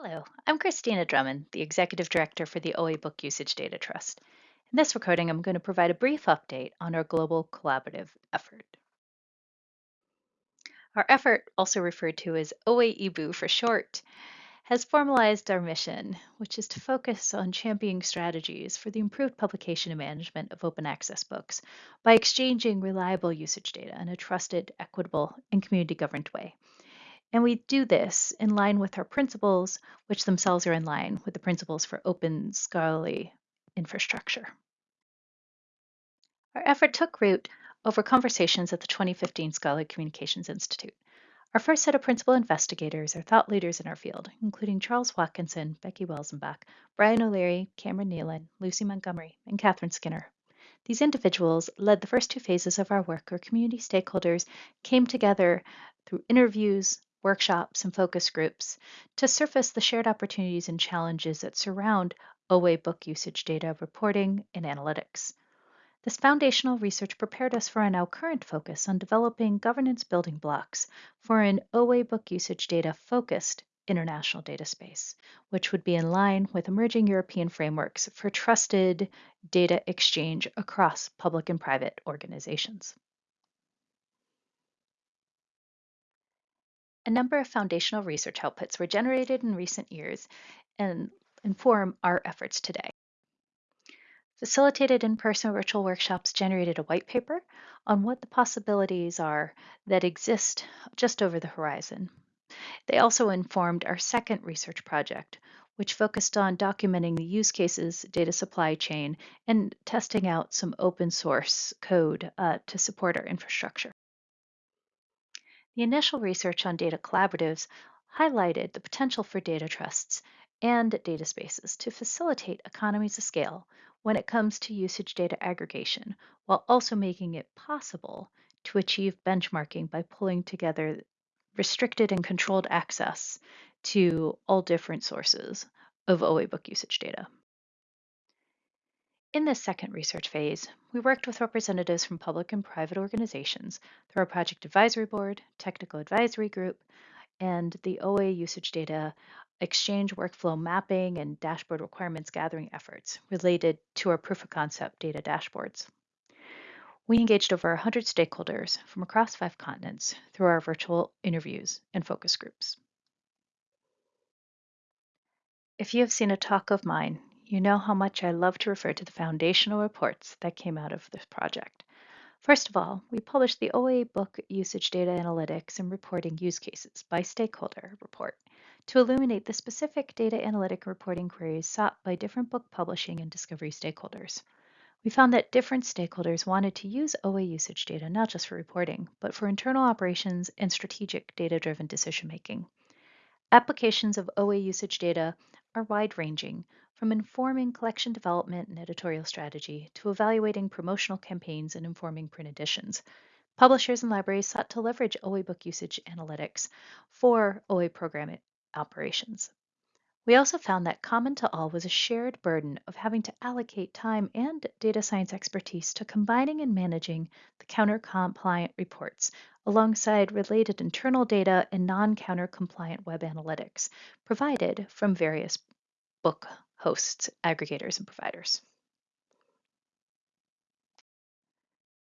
Hello, I'm Christina Drummond, the Executive Director for the OA Book Usage Data Trust. In this recording, I'm going to provide a brief update on our global collaborative effort. Our effort, also referred to as OA EBU for short, has formalized our mission, which is to focus on championing strategies for the improved publication and management of open access books by exchanging reliable usage data in a trusted, equitable, and community governed way. And we do this in line with our principles, which themselves are in line with the principles for open scholarly infrastructure. Our effort took root over conversations at the 2015 Scholarly Communications Institute. Our first set of principal investigators are thought leaders in our field, including Charles Watkinson, Becky Welzenbach, Brian O'Leary, Cameron Neylon, Lucy Montgomery, and Katherine Skinner. These individuals led the first two phases of our work where community stakeholders came together through interviews, workshops, and focus groups to surface the shared opportunities and challenges that surround OA book usage data reporting and analytics. This foundational research prepared us for our now current focus on developing governance building blocks for an OA book usage data focused international data space, which would be in line with emerging European frameworks for trusted data exchange across public and private organizations. A number of foundational research outputs were generated in recent years and inform our efforts today. Facilitated in-person virtual workshops generated a white paper on what the possibilities are that exist just over the horizon. They also informed our second research project, which focused on documenting the use cases, data supply chain, and testing out some open source code uh, to support our infrastructure. The initial research on data collaboratives highlighted the potential for data trusts and data spaces to facilitate economies of scale when it comes to usage data aggregation, while also making it possible to achieve benchmarking by pulling together restricted and controlled access to all different sources of OA book usage data. In this second research phase, we worked with representatives from public and private organizations through our Project Advisory Board, Technical Advisory Group, and the OA Usage Data Exchange Workflow Mapping and Dashboard Requirements Gathering efforts related to our proof of concept data dashboards. We engaged over 100 stakeholders from across five continents through our virtual interviews and focus groups. If you have seen a talk of mine you know how much I love to refer to the foundational reports that came out of this project. First of all, we published the OA book usage data analytics and reporting use cases by stakeholder report to illuminate the specific data analytic reporting queries sought by different book publishing and discovery stakeholders. We found that different stakeholders wanted to use OA usage data not just for reporting, but for internal operations and strategic data driven decision making. Applications of OA usage data are wide ranging, from informing collection development and editorial strategy to evaluating promotional campaigns and informing print editions. Publishers and libraries sought to leverage OA book usage analytics for OA program operations. We also found that common to all was a shared burden of having to allocate time and data science expertise to combining and managing the counter compliant reports alongside related internal data and non counter compliant web analytics provided from various book hosts, aggregators, and providers.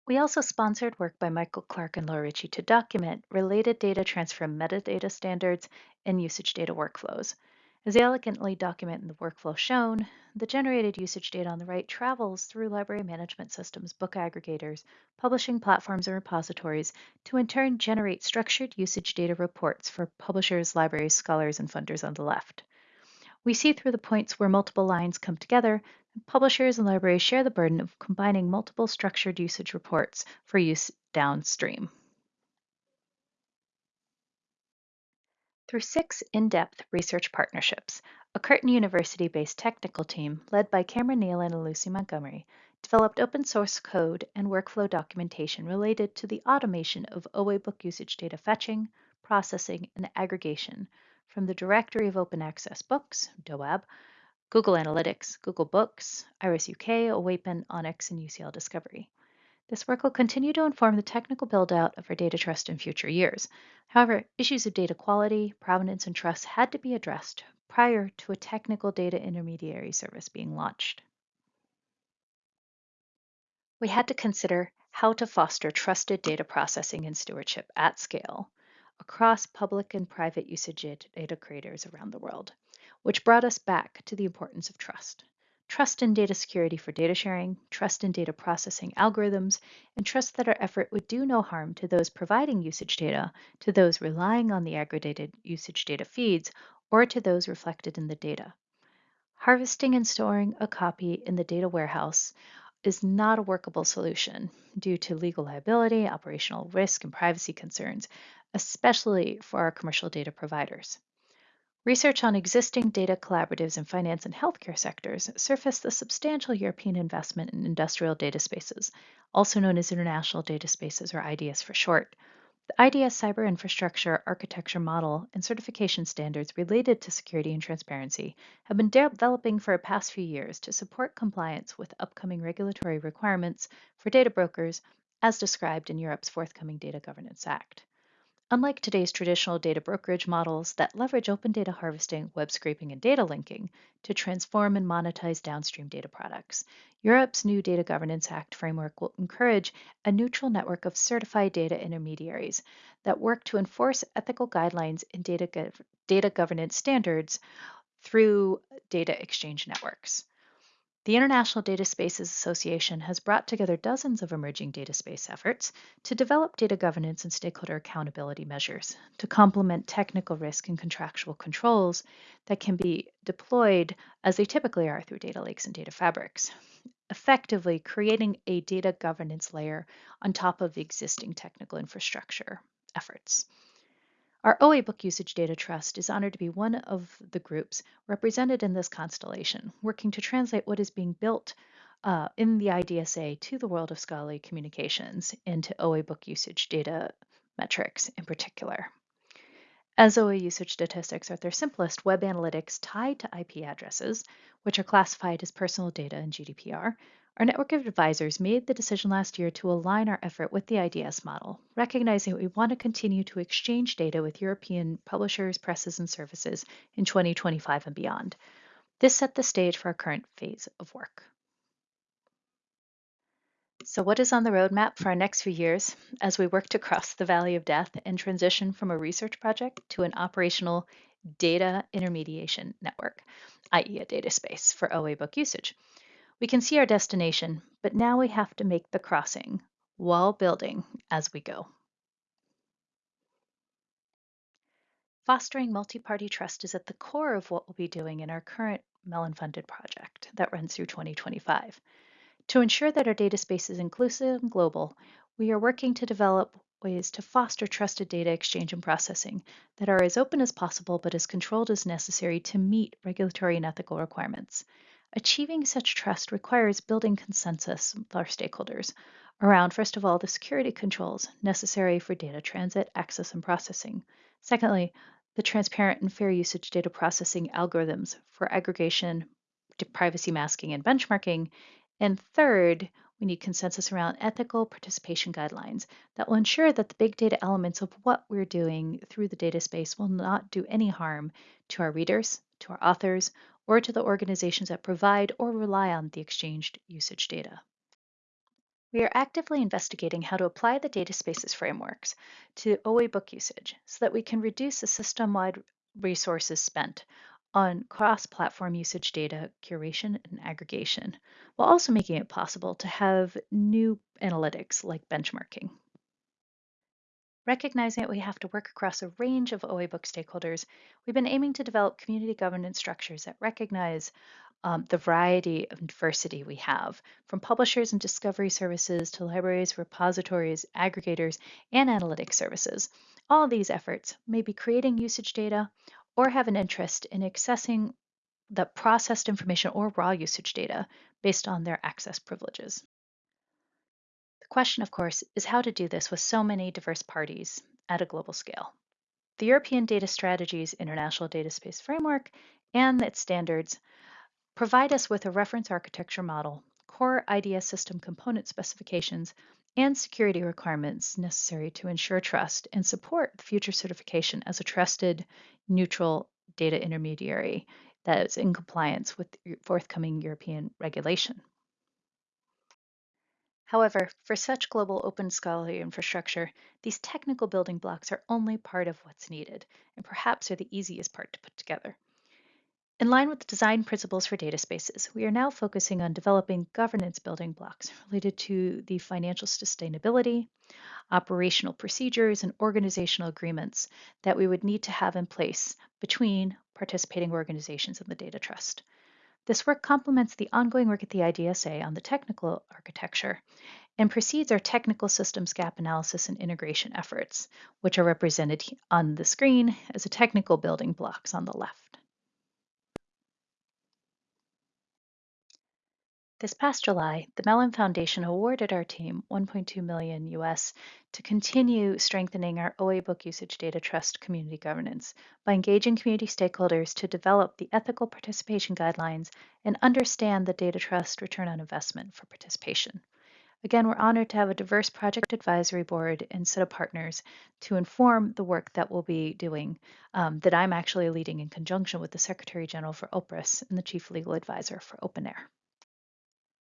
We also sponsored work by Michael Clark and Laura Ritchie to document related data transfer metadata standards and usage data workflows. As they elegantly document in the workflow shown, the generated usage data on the right travels through library management systems, book aggregators, publishing platforms, and repositories to in turn generate structured usage data reports for publishers, libraries, scholars, and funders on the left. We see through the points where multiple lines come together, publishers and libraries share the burden of combining multiple structured usage reports for use downstream. Through six in-depth research partnerships, a Curtin University-based technical team led by Cameron Neal and Lucy Montgomery developed open source code and workflow documentation related to the automation of OA book usage data fetching, processing, and aggregation from the Directory of Open Access Books, DOAB, Google Analytics, Google Books, IRUS UK, OAPEN, ONIX, and UCL Discovery. This work will continue to inform the technical build-out of our data trust in future years. However, issues of data quality, provenance, and trust had to be addressed prior to a technical data intermediary service being launched. We had to consider how to foster trusted data processing and stewardship at scale across public and private usage data creators around the world, which brought us back to the importance of trust. Trust in data security for data sharing, trust in data processing algorithms, and trust that our effort would do no harm to those providing usage data, to those relying on the aggregated usage data feeds, or to those reflected in the data. Harvesting and storing a copy in the data warehouse is not a workable solution due to legal liability, operational risk, and privacy concerns, especially for our commercial data providers. Research on existing data collaboratives in finance and healthcare sectors surfaced the substantial European investment in industrial data spaces, also known as international data spaces or IDS for short. The IDS cyber infrastructure architecture model and certification standards related to security and transparency have been developing for the past few years to support compliance with upcoming regulatory requirements for data brokers as described in Europe's forthcoming Data Governance Act. Unlike today's traditional data brokerage models that leverage open data harvesting, web scraping, and data linking to transform and monetize downstream data products, Europe's new Data Governance Act framework will encourage a neutral network of certified data intermediaries that work to enforce ethical guidelines and data, go- data governance standards through data exchange networks. The International Data Spaces Association has brought together dozens of emerging data space efforts to develop data governance and stakeholder accountability measures to complement technical risk and contractual controls that can be deployed as they typically are through data lakes and data fabrics, effectively creating a data governance layer on top of the existing technical infrastructure efforts. Our OA Book Usage Data Trust is honored to be one of the groups represented in this constellation, working to translate what is being built uh, in the IDSA to the world of scholarly communications into OA Book Usage Data metrics in particular. As OA usage statistics are their simplest, web analytics tied to IP addresses, which are classified as personal data in GDPR, our network of advisors made the decision last year to align our effort with the IDS model, recognizing that we want to continue to exchange data with European publishers, presses, and services in 2025 and beyond. This set the stage for our current phase of work. So, what is on the roadmap for our next few years as we work to cross the valley of death and transition from a research project to an operational data intermediation network, i.e., a data space for OA book usage? We can see our destination, but now we have to make the crossing while building as we go. Fostering multi-party trust is at the core of what we'll be doing in our current Mellon-funded project that runs through 2025. To ensure that our data space is inclusive and global, we are working to develop ways to foster trusted data exchange and processing that are as open as possible but as controlled as necessary to meet regulatory and ethical requirements. Achieving such trust requires building consensus with our stakeholders around, first of all, the security controls necessary for data transit, access, and processing. Secondly, the transparent and fair usage data processing algorithms for aggregation, privacy masking, and benchmarking. And third, we need consensus around ethical participation guidelines that will ensure that the big data elements of what we're doing through the data space will not do any harm to our readers, to our authors, or to the organizations that provide or rely on the exchanged usage data. We are actively investigating how to apply the data spaces frameworks to OA book usage so that we can reduce the system-wide resources spent on cross-platform usage data curation and aggregation, while also making it possible to have new analytics like benchmarking. Recognizing that we have to work across a range of OA book stakeholders, we've been aiming to develop community governance structures that recognize um, the variety of diversity we have, from publishers and discovery services to libraries, repositories, aggregators, and analytics services. All these efforts may be creating usage data or have an interest in accessing the processed information or raw usage data based on their access privileges question, of course, is how to do this with so many diverse parties at a global scale. The European Data Strategies International Data Space Framework and its standards provide us with a reference architecture model, core IDS system component specifications, and security requirements necessary to ensure trust and support future certification as a trusted, neutral data intermediary that is in compliance with forthcoming European regulation. However, for such global open scholarly infrastructure, these technical building blocks are only part of what's needed, and perhaps are the easiest part to put together. In line with the design principles for data spaces, we are now focusing on developing governance building blocks related to the financial sustainability, operational procedures, and organizational agreements that we would need to have in place between participating organizations in the data trust. This work complements the ongoing work at the IDSA on the technical architecture and precedes our technical systems gap analysis and integration efforts, which are represented on the screen as a technical building blocks on the left. This past July, the Mellon Foundation awarded our team 1.2 million US to continue strengthening our OA book usage data trust community governance by engaging community stakeholders to develop the ethical participation guidelines and understand the data trust return on investment for participation. Again, we're honored to have a diverse project advisory board and set of partners to inform the work that we'll be doing um, that I'm actually leading in conjunction with the Secretary General for OPERAS and the Chief Legal Advisor for OpenAIRE.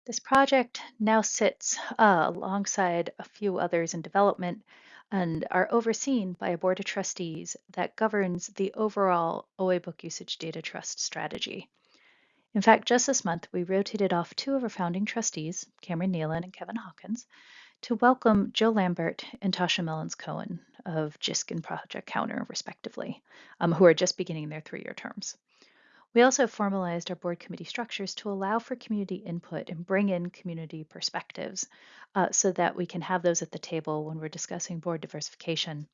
This project now sits uh, alongside a few others in development and are overseen by a board of trustees that governs the overall OA book usage data trust strategy. In fact, just this month, we rotated off two of our founding trustees, Cameron Neylon and Kevin Hawkins, to welcome Joe Lambert and Tasha Mellins Cohen of JISC and Project Counter, respectively, um, who are just beginning their three year terms. We also formalized our board committee structures to allow for community input and bring in community perspectives uh, so that we can have those at the table when we're discussing board diversification,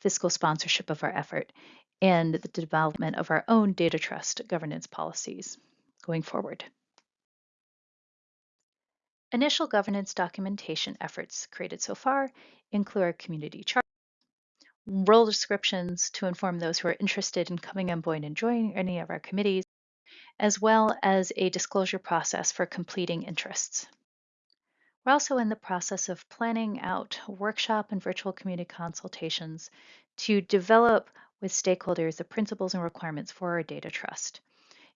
fiscal sponsorship of our effort, and the development of our own data trust governance policies going forward. Initial governance documentation efforts created so far include our community chart, role descriptions to inform those who are interested in coming on board and joining any of our committees, as well as a disclosure process for completing interests. We're also in the process of planning out workshop and virtual community consultations to develop with stakeholders the principles and requirements for our data trust.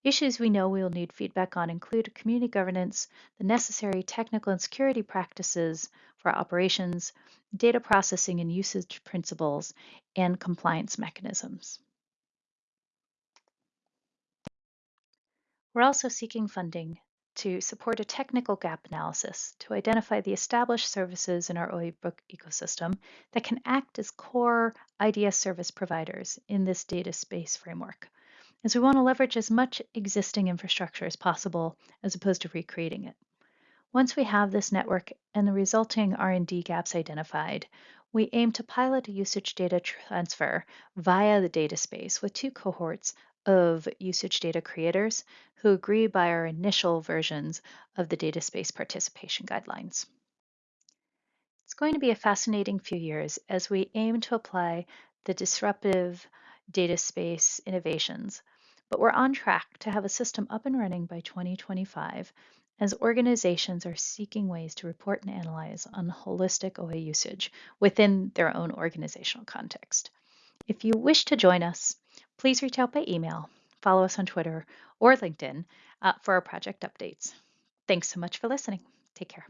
Issues we know we will need feedback on include community governance, the necessary technical and security practices for operations, data processing and usage principles, and compliance mechanisms. We're also seeking funding to support a technical gap analysis to identify the established services in our OA book ecosystem that can act as core IDS service providers in this data space framework is we want to leverage as much existing infrastructure as possible as opposed to recreating it. Once we have this network and the resulting R&D gaps identified, we aim to pilot usage data transfer via the data space with two cohorts of usage data creators who agree by our initial versions of the data space participation guidelines. It's going to be a fascinating few years as we aim to apply the disruptive data space innovations but we're on track to have a system up and running by 2025 as organizations are seeking ways to report and analyze on holistic OA usage within their own organizational context. If you wish to join us, please reach out by email, follow us on Twitter or LinkedIn uh, for our project updates. Thanks so much for listening. Take care.